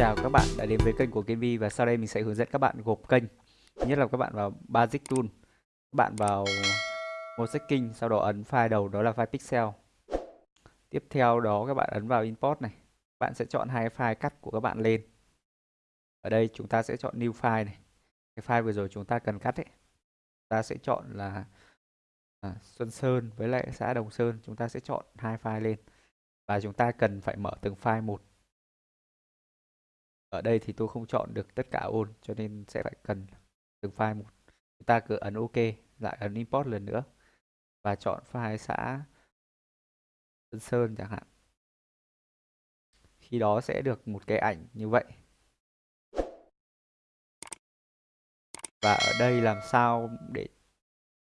chào các bạn đã đến với kênh của Kenvi và sau đây mình sẽ hướng dẫn các bạn gộp kênh. Thứ nhất là các bạn vào Basic Tool, các bạn vào Mosaic sau đó ấn file đầu đó là file pixel. Tiếp theo đó các bạn ấn vào Import này. Bạn sẽ chọn hai file cắt của các bạn lên. Ở đây chúng ta sẽ chọn New File này. Cái file vừa rồi chúng ta cần cắt ấy. Ta sẽ chọn là à, Xuân Sơn với lại xã Đồng Sơn. Chúng ta sẽ chọn hai file lên. Và chúng ta cần phải mở từng file một ở đây thì tôi không chọn được tất cả ôn, cho nên sẽ phải cần từng file một. Chúng ta cứ ấn ok, lại ấn import lần nữa và chọn file xã Tân Sơn chẳng hạn. Khi đó sẽ được một cái ảnh như vậy. Và ở đây làm sao để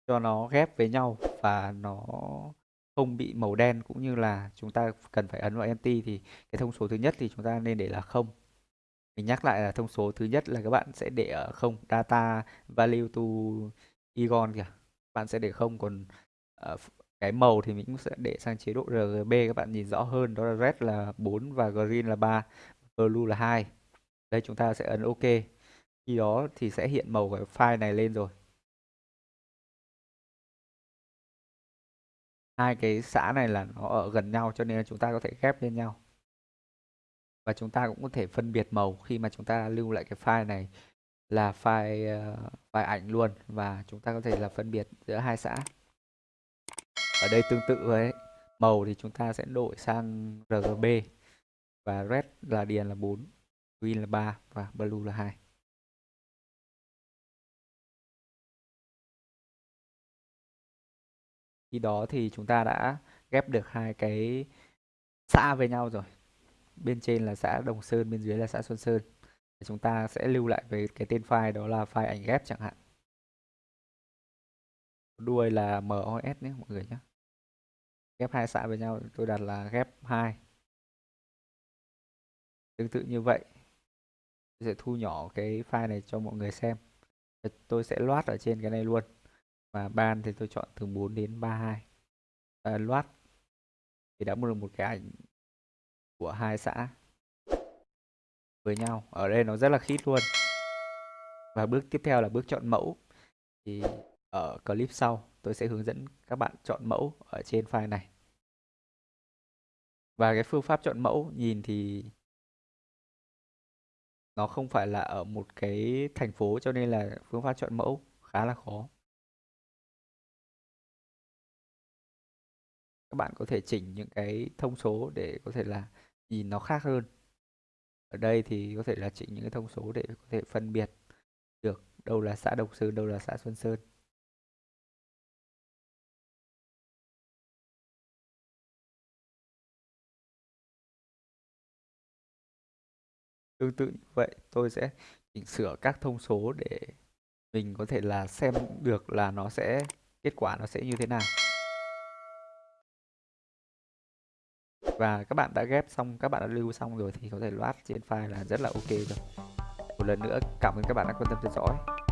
cho nó ghép với nhau và nó không bị màu đen, cũng như là chúng ta cần phải ấn vào empty thì cái thông số thứ nhất thì chúng ta nên để là không mình nhắc lại là thông số thứ nhất là các bạn sẽ để ở không. Data value to egon kìa. Bạn sẽ để không. Còn uh, cái màu thì mình cũng sẽ để sang chế độ RGB các bạn nhìn rõ hơn đó là red là 4 và green là 3 blue là 2 đây chúng ta sẽ ấn ok. Khi đó thì sẽ hiện màu của file này lên rồi. Hai cái xã này là nó ở gần nhau cho nên là chúng ta có thể ghép lên nhau và chúng ta cũng có thể phân biệt màu khi mà chúng ta lưu lại cái file này là file uh, file ảnh luôn. Và chúng ta có thể là phân biệt giữa hai xã. Ở đây tương tự với màu thì chúng ta sẽ đổi sang RGB và red là điền là 4 green là 3 và blue là 2 khi đó thì chúng ta đã ghép được hai cái xã với nhau rồi bên trên là xã Đồng Sơn, bên dưới là xã Xuân Sơn. Chúng ta sẽ lưu lại về cái tên file đó là file ảnh ghép chẳng hạn. Đuôi là MOS nhé, mọi người nhé. Ghép hai xã với nhau, tôi đặt là ghép 2 tương tự như vậy, tôi sẽ thu nhỏ cái file này cho mọi người xem. Tôi sẽ loát ở trên cái này luôn. Và ban thì tôi chọn từ 4 đến 32 và loát thì đã mua được một cái ảnh của hai xã với nhau. Ở đây nó rất là khít luôn. Và bước tiếp theo là bước chọn mẫu. Thì ở clip sau, tôi sẽ hướng dẫn các bạn chọn mẫu ở trên file này. Và cái phương pháp chọn mẫu nhìn thì nó không phải là ở một cái thành phố cho nên là phương pháp chọn mẫu khá là khó. Các bạn có thể chỉnh những cái thông số để có thể là nhìn nó khác hơn. Ở đây thì có thể là chỉnh những cái thông số để có thể phân biệt được đâu là xã Đồng Sơn, đâu là xã Xuân Sơn. Tương tự như vậy, tôi sẽ chỉnh sửa các thông số để mình có thể là xem được là nó sẽ, kết quả nó sẽ như thế nào. Và các bạn đã ghép xong, các bạn đã lưu xong rồi thì có thể loát trên file là rất là ok rồi. Một lần nữa cảm ơn các bạn đã quan tâm theo dõi.